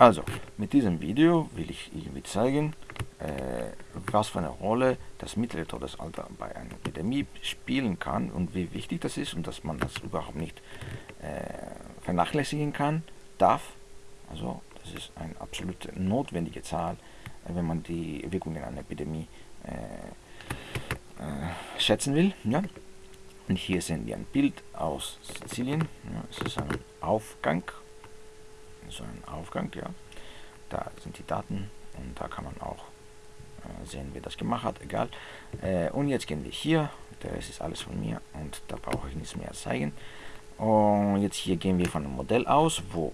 Also, mit diesem Video will ich irgendwie zeigen, äh, was für eine Rolle das mittlere Todesalter bei einer Epidemie spielen kann und wie wichtig das ist und dass man das überhaupt nicht äh, vernachlässigen kann, darf. Also, das ist eine absolut notwendige Zahl, äh, wenn man die Wirkungen einer Epidemie äh, äh, schätzen will. Ja? Und hier sehen wir ein Bild aus Sizilien. Ja, es ist ein Aufgang. So ein Aufgang, ja. Da sind die Daten und da kann man auch äh, sehen, wer das gemacht hat. Egal. Äh, und jetzt gehen wir hier. Das ist alles von mir und da brauche ich nichts mehr zeigen. Und jetzt hier gehen wir von einem Modell aus, wo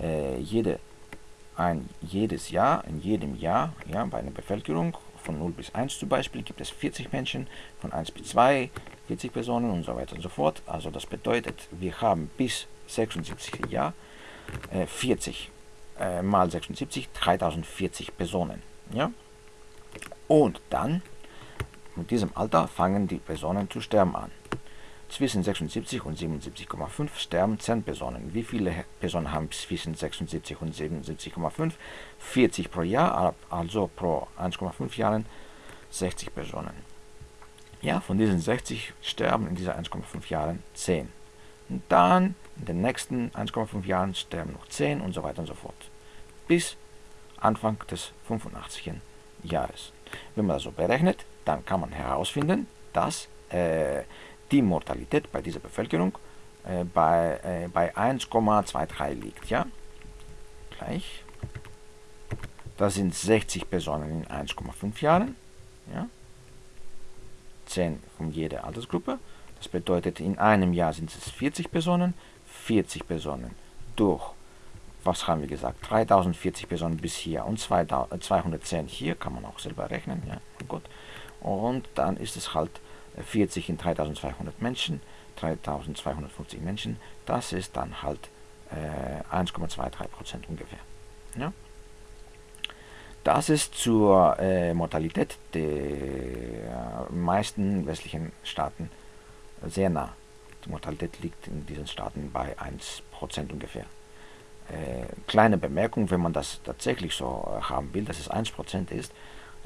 äh, jede, ein, jedes Jahr, in jedem Jahr, ja, bei einer Bevölkerung von 0 bis 1 zum Beispiel gibt es 40 Menschen, von 1 bis 2 40 Personen und so weiter und so fort. Also das bedeutet, wir haben bis 76 Jahr äh, 40 äh, mal 76, 3040 Personen. Ja? Und dann, mit diesem Alter, fangen die Personen zu sterben an. Zwischen 76 und 77,5 sterben 10 Personen. Wie viele Personen haben zwischen 76 und 77,5? 40 pro Jahr, also pro 1,5 Jahren 60 Personen. Ja, von diesen 60 sterben in diesen 1,5 Jahren 10. Und dann in den nächsten 1,5 Jahren sterben noch 10 und so weiter und so fort. Bis Anfang des 85. Jahres. Wenn man das so berechnet, dann kann man herausfinden, dass äh, die Mortalität bei dieser Bevölkerung äh, bei, äh, bei 1,23 liegt. Ja? Gleich. Das sind 60 Personen in 1,5 Jahren. Ja? 10 von jeder Altersgruppe. Das bedeutet, in einem Jahr sind es 40 Personen, 40 Personen durch, was haben wir gesagt, 3040 Personen bis hier und 210 hier, kann man auch selber rechnen, ja, gut. Und dann ist es halt 40 in 3200 Menschen, 3250 Menschen, das ist dann halt äh, 1,23% ungefähr. Ja. Das ist zur äh, Mortalität der meisten westlichen Staaten sehr nah. Die Mortalität liegt in diesen Staaten bei 1% ungefähr. Äh, kleine Bemerkung, wenn man das tatsächlich so äh, haben will, dass es 1% ist,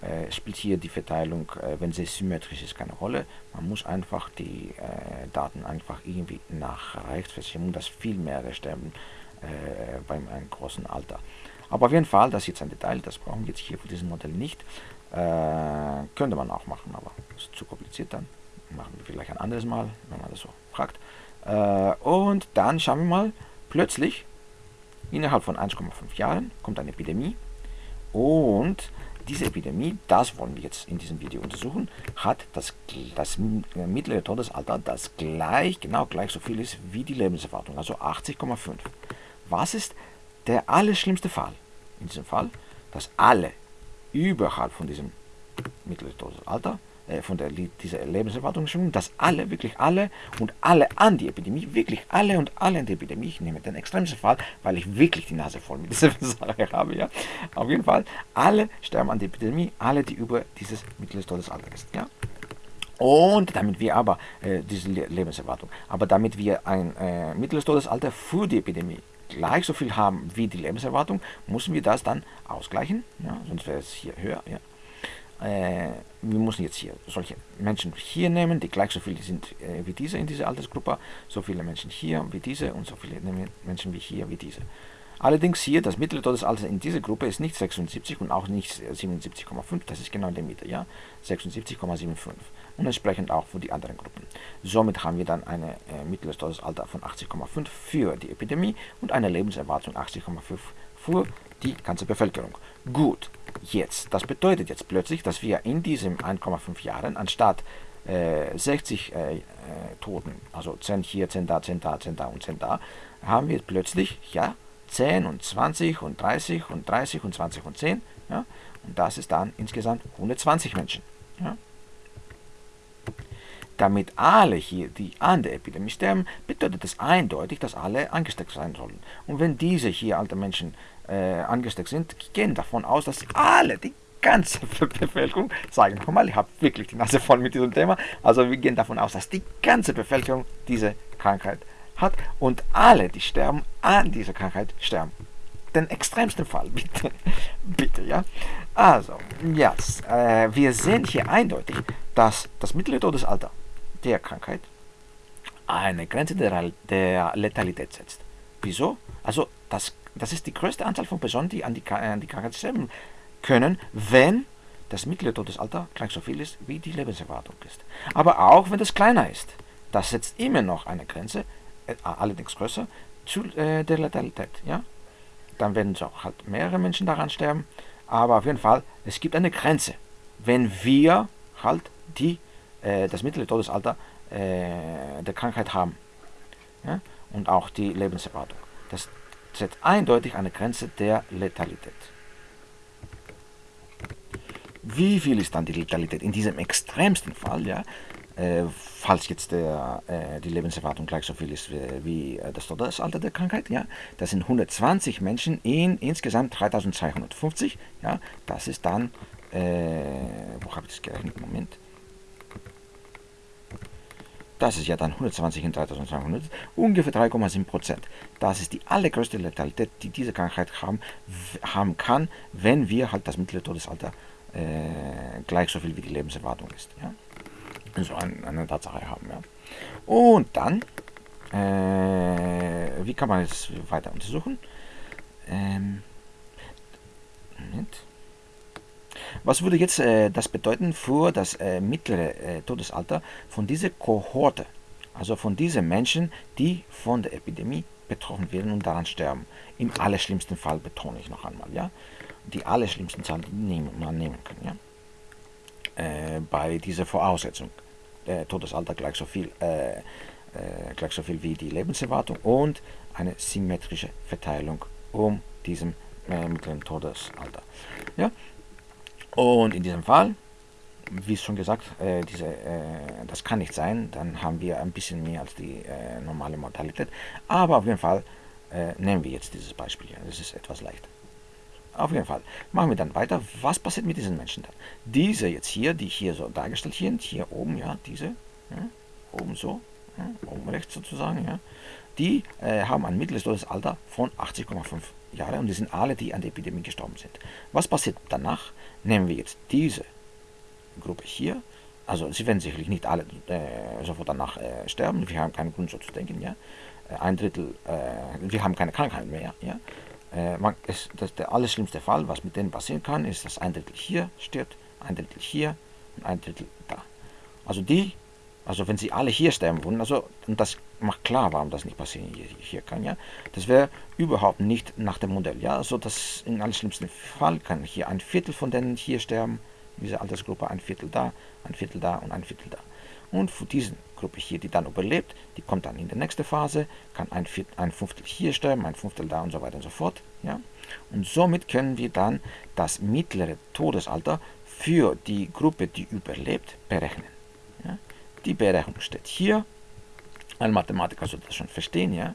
äh, spielt hier die Verteilung, äh, wenn sie symmetrisch ist, keine Rolle. Man muss einfach die äh, Daten einfach irgendwie nach rechts verschieben, dass viel mehr sterben beim einem großen Alter. Aber auf jeden Fall, das ist jetzt ein Detail, das brauchen wir jetzt hier für diesen Modell nicht. Könnte man auch machen, aber ist zu kompliziert dann. Machen wir vielleicht ein anderes Mal, wenn man das so fragt. Äh, und dann schauen wir mal, plötzlich, innerhalb von 1,5 Jahren, kommt eine Epidemie. Und diese Epidemie, das wollen wir jetzt in diesem Video untersuchen, hat das, das mittlere Todesalter, das gleich, genau gleich so viel ist wie die Lebenserwartung, also 80,5. Was ist der allerschlimmste Fall? in diesem Fall, dass alle überhalb von diesem mittleren Todesalter, äh, von der, dieser Lebenserwartung, dass alle, wirklich alle und alle an die Epidemie, wirklich alle und alle an die Epidemie, ich nehme den extremsten Fall, weil ich wirklich die Nase voll mit dieser Sache habe, ja, auf jeden Fall, alle sterben an der Epidemie, alle, die über dieses mittleres Todesalter ist, ja. Und damit wir aber, äh, diese Lebenserwartung, aber damit wir ein äh, mittleres Todesalter für die Epidemie gleich so viel haben wie die Lebenserwartung, müssen wir das dann ausgleichen, ja, sonst wäre es hier höher. Ja. Äh, wir müssen jetzt hier solche Menschen hier nehmen, die gleich so viele sind äh, wie diese in dieser Altersgruppe, so viele Menschen hier wie diese und so viele Menschen wie hier wie diese. Allerdings hier, das mittlere Todesalter in dieser Gruppe ist nicht 76 und auch nicht 77,5, das ist genau in der Mitte, ja, 76,75 und entsprechend auch für die anderen Gruppen. Somit haben wir dann ein äh, mittleres Todesalter von 80,5 für die Epidemie und eine Lebenserwartung 80,5 für die ganze Bevölkerung. Gut, jetzt, das bedeutet jetzt plötzlich, dass wir in diesen 1,5 Jahren anstatt äh, 60 äh, äh, Toten, also 10 hier, 10 da, 10 da, 10 da und 10 da, haben wir plötzlich, ja, 10 und 20 und 30 und 30 und 20 und 10, ja, und das ist dann insgesamt 120 Menschen. Ja damit alle hier, die an der Epidemie sterben, bedeutet es eindeutig, dass alle angesteckt sein sollen. Und wenn diese hier alte Menschen äh, angesteckt sind, gehen davon aus, dass alle, die ganze Bevölkerung, sagen wir mal, ich habe wirklich die Nase voll mit diesem Thema, also wir gehen davon aus, dass die ganze Bevölkerung diese Krankheit hat und alle, die sterben an dieser Krankheit, sterben. den extremsten Fall, bitte. bitte, ja. Also, ja, äh, wir sehen hier eindeutig, dass das mittlere Todesalter der Krankheit eine Grenze der, der Letalität setzt. Wieso? Also, das, das ist die größte Anzahl von Personen, die an die, an die Krankheit sterben können, wenn das mittlere Todesalter gleich so viel ist, wie die Lebenserwartung ist. Aber auch wenn das kleiner ist, das setzt immer noch eine Grenze, äh, allerdings größer, zu äh, der Letalität. Ja? Dann werden so halt mehrere Menschen daran sterben, aber auf jeden Fall, es gibt eine Grenze, wenn wir halt die, äh, das mittlere Todesalter äh, der Krankheit haben ja? und auch die Lebenserwartung. Das setzt eindeutig eine Grenze der Letalität. Wie viel ist dann die Letalität in diesem extremsten Fall, ja, äh, falls jetzt der, äh, die Lebenserwartung gleich so viel ist wie, wie äh, das Todesalter der Krankheit, ja, das sind 120 Menschen in insgesamt 3250, ja, das ist dann, äh, wo habe ich das gerechnet, Moment, das ist ja dann 120 in 3200, ungefähr 3,7 Prozent. Das ist die allergrößte Letalität, die diese Krankheit haben, haben kann, wenn wir halt das mittlere Todesalter äh, gleich so viel wie die Lebenserwartung ist. Ja? So ein, eine Tatsache haben. Ja? Und dann, äh, wie kann man es weiter untersuchen? Ähm, Moment. Was würde jetzt äh, das bedeuten für das äh, mittlere äh, Todesalter von dieser Kohorte, also von diesen Menschen, die von der Epidemie betroffen werden und daran sterben? Im allerschlimmsten Fall betone ich noch einmal, ja, die allerschlimmsten Zahlen nehmen, man nehmen kann, ja, äh, bei dieser Voraussetzung. Der Todesalter gleich so viel, äh, äh, gleich so viel wie die Lebenserwartung und eine symmetrische Verteilung um diesem mittleren Todesalter. Ja, und in diesem Fall, wie schon gesagt, äh, diese, äh, das kann nicht sein, dann haben wir ein bisschen mehr als die äh, normale Mortalität. Aber auf jeden Fall äh, nehmen wir jetzt dieses Beispiel hier. Das ist etwas leichter. Auf jeden Fall. Machen wir dann weiter. Was passiert mit diesen Menschen dann? Diese jetzt hier, die hier so dargestellt sind, hier oben, ja, diese, ja, oben so, ja, oben rechts sozusagen, ja, die äh, haben ein mittleres Todesalter von 80,5 Jahre und die sind alle, die an der Epidemie gestorben sind. Was passiert danach? Nehmen wir jetzt diese Gruppe hier, also sie werden sicherlich nicht alle äh, sofort danach äh, sterben, wir haben keinen Grund so zu denken, ja. Äh, ein Drittel, äh, wir haben keine Krankheit mehr, ja. Äh, man, es, das der allerschlimmste Fall, was mit denen passieren kann, ist, dass ein Drittel hier stirbt, ein Drittel hier und ein Drittel da. Also die also wenn sie alle hier sterben würden, also und das macht klar, warum das nicht passieren hier, hier kann, ja. Das wäre überhaupt nicht nach dem Modell, ja. Also das in allerschlimmsten Fall kann hier ein Viertel von denen hier sterben, in dieser Altersgruppe ein Viertel da, ein Viertel da und ein Viertel da. Und für diese Gruppe hier, die dann überlebt, die kommt dann in die nächste Phase, kann ein, Viertel, ein Fünftel hier sterben, ein Fünftel da und so weiter und so fort, ja. Und somit können wir dann das mittlere Todesalter für die Gruppe, die überlebt, berechnen. Die Berechnung steht hier. Ein Mathematiker sollte das schon verstehen, ja.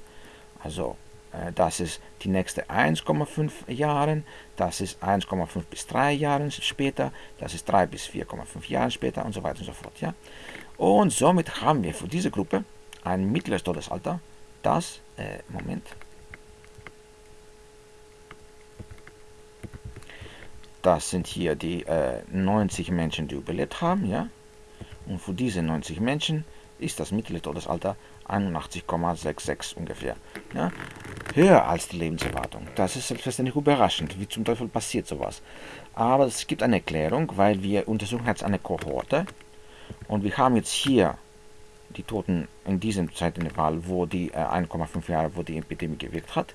Also äh, das ist die nächste 1,5 Jahre, das ist 1,5 bis 3 Jahre später, das ist 3 bis 4,5 Jahre später und so weiter und so fort, ja. Und somit haben wir für diese Gruppe ein mittleres Todesalter, das, äh, Moment, das sind hier die äh, 90 Menschen, die überlebt haben, ja. Und für diese 90 Menschen ist das mittlere Todesalter 81,66 ungefähr. Ja? Höher als die Lebenserwartung. Das ist selbstverständlich überraschend. Wie zum Teufel passiert sowas? Aber es gibt eine Erklärung, weil wir untersuchen jetzt eine Kohorte und wir haben jetzt hier die Toten in diesem Zeitintervall, wo die äh, 1,5 Jahre, wo die Epidemie gewirkt hat.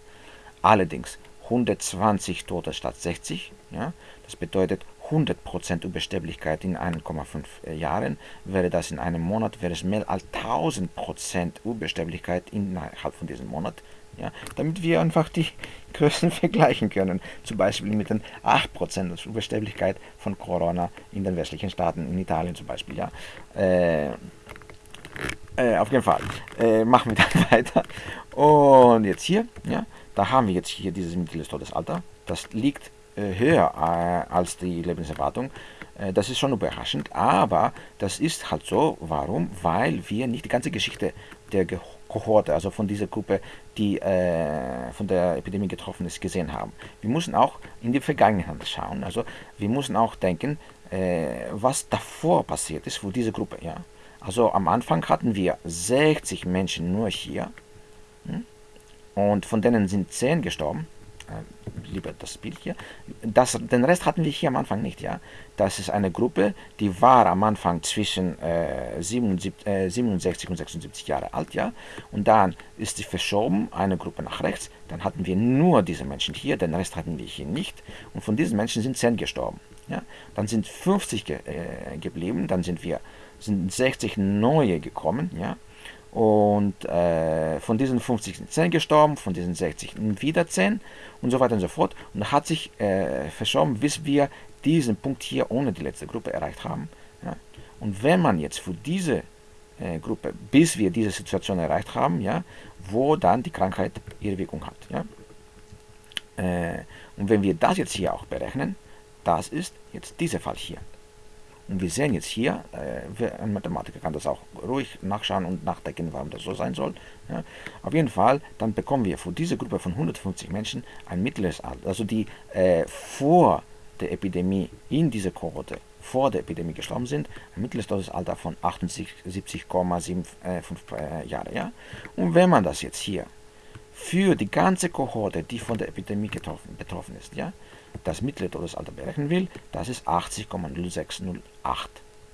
Allerdings 120 Tote statt 60. Ja? Das bedeutet 100% Übersterblichkeit in 1,5 äh, Jahren, wäre das in einem Monat, wäre es mehr als 1000% Übersterblichkeit innerhalb von diesem Monat. Ja, damit wir einfach die Größen vergleichen können. Zum Beispiel mit den 8% Übersterblichkeit von Corona in den westlichen Staaten, in Italien zum Beispiel. Ja. Äh, äh, auf jeden Fall. Äh, machen wir dann weiter. Und jetzt hier, ja, da haben wir jetzt hier dieses mittleres Todesalter. Das liegt höher äh, als die Lebenserwartung. Äh, das ist schon überraschend, aber das ist halt so. Warum? Weil wir nicht die ganze Geschichte der Kohorte, also von dieser Gruppe, die äh, von der Epidemie getroffen ist, gesehen haben. Wir müssen auch in die Vergangenheit schauen. Also wir müssen auch denken, äh, was davor passiert ist für diese Gruppe. Ja? Also am Anfang hatten wir 60 Menschen nur hier hm? und von denen sind 10 gestorben. Äh, lieber das Bild hier. Das, den Rest hatten wir hier am Anfang nicht. Ja? Das ist eine Gruppe, die war am Anfang zwischen äh, 77, äh, 67 und 76 Jahre alt. Ja? Und dann ist sie verschoben, eine Gruppe nach rechts. Dann hatten wir nur diese Menschen hier, den Rest hatten wir hier nicht. Und von diesen Menschen sind 10 gestorben. Ja? Dann sind 50 ge äh, geblieben, dann sind wir sind 60 neue gekommen. Ja? Und äh, von diesen 50 sind 10 gestorben, von diesen 60 wieder 10 und so weiter und so fort. Und hat sich äh, verschoben, bis wir diesen Punkt hier ohne die letzte Gruppe erreicht haben. Ja? Und wenn man jetzt für diese äh, Gruppe, bis wir diese Situation erreicht haben, ja, wo dann die Krankheit ihre Wirkung hat. Ja? Äh, und wenn wir das jetzt hier auch berechnen, das ist jetzt dieser Fall hier. Und wir sehen jetzt hier, äh, ein Mathematiker kann das auch ruhig nachschauen und nachdenken, warum das so sein soll. Ja. Auf jeden Fall, dann bekommen wir für diese Gruppe von 150 Menschen ein mittleres Alter, also die äh, vor der Epidemie in dieser Kohorte vor der Epidemie gestorben sind, ein mittleres Todesalter von 78,75 äh, Jahre. Ja? Und wenn man das jetzt hier für die ganze Kohorte, die von der Epidemie getroffen, betroffen ist, ja, das mittlere Todesalter berechnen will, das ist 80,0608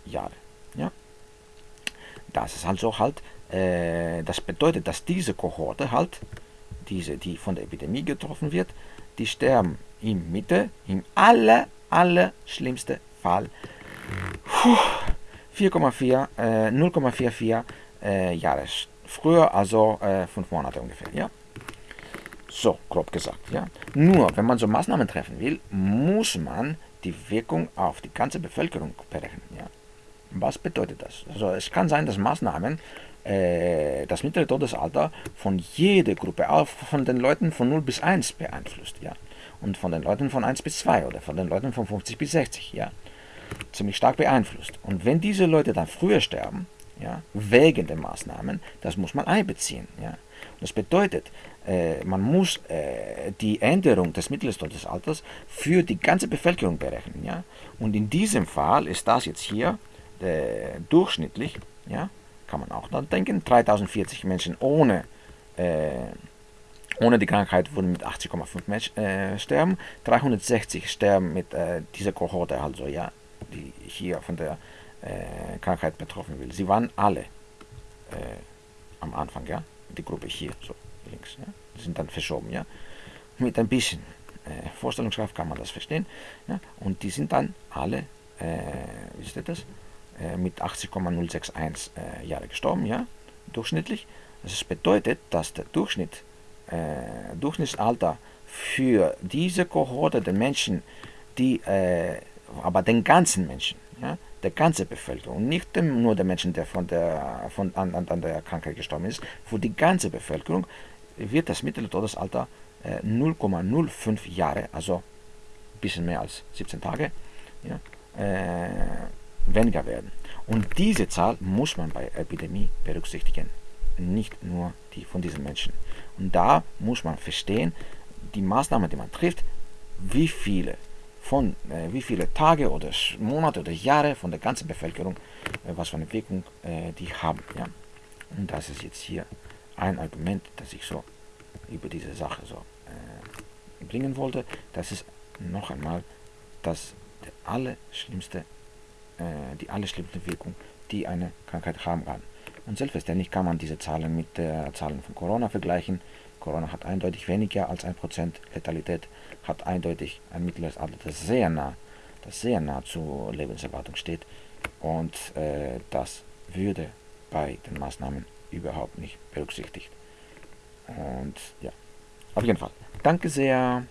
Jahre. Ja? Das ist also halt, äh, das bedeutet, dass diese Kohorte halt, diese, die von der Epidemie getroffen wird, die sterben in Mitte, im aller, aller schlimmsten Fall 4,4, äh, 0,44 äh, Jahre früher, also äh, fünf Monate ungefähr. Ja? So, grob gesagt. Ja. Nur, wenn man so Maßnahmen treffen will, muss man die Wirkung auf die ganze Bevölkerung berechnen. Ja. Was bedeutet das? Also es kann sein, dass Maßnahmen äh, das mittlere Todesalter von jeder Gruppe, auch von den Leuten von 0 bis 1 beeinflusst. Ja. Und von den Leuten von 1 bis 2 oder von den Leuten von 50 bis 60. Ja. Ziemlich stark beeinflusst. Und wenn diese Leute dann früher sterben, ja, wegen der Maßnahmen, das muss man einbeziehen. Ja. Das bedeutet, man muss äh, die Änderung des Mitteltodesalters für die ganze Bevölkerung berechnen. Ja? Und in diesem Fall ist das jetzt hier äh, durchschnittlich, ja, kann man auch dann denken, 3040 Menschen ohne, äh, ohne die Krankheit würden mit 80,5 Menschen äh, sterben, 360 sterben mit äh, dieser Kohorte, also ja, die hier von der Krankheit betroffen will. Sie waren alle am Anfang, ja, die Gruppe hier, so links. Ja? Die sind dann verschoben. Ja? Mit ein bisschen äh, Vorstellungskraft kann man das verstehen. Ja? Und die sind dann alle, äh, wisst ihr das, äh, mit 80,061 äh, Jahre gestorben, ja? durchschnittlich. Das bedeutet, dass der Durchschnitt, äh, Durchschnittsalter für diese Kohorte der Menschen, die, äh, aber den ganzen Menschen, ja, der ganze Bevölkerung, nicht nur der Menschen, der von der, von, an, an der Krankheit gestorben ist, für die ganze Bevölkerung wird das mittlere Todesalter äh, 0,05 Jahre, also ein bisschen mehr als 17 Tage, ja, äh, weniger werden. Und diese Zahl muss man bei Epidemie berücksichtigen, nicht nur die von diesen Menschen. Und da muss man verstehen, die Maßnahmen, die man trifft, wie viele von äh, wie viele Tage oder Monate oder Jahre von der ganzen Bevölkerung, äh, was für eine Wirkung äh, die haben. Ja? Und das ist jetzt hier ein Argument, das ich so über diese Sache so äh, bringen wollte. Das ist noch einmal das der allerschlimmste, äh, die allerschlimmste Wirkung, die eine Krankheit haben kann. Und selbstverständlich kann man diese Zahlen mit der Zahlen von Corona vergleichen. Corona hat eindeutig weniger als 1% Letalität, hat eindeutig ein mittleres Alter, das sehr nah, das sehr nah zur Lebenserwartung steht. Und äh, das würde bei den Maßnahmen überhaupt nicht berücksichtigt. Und ja, auf jeden Fall. Danke sehr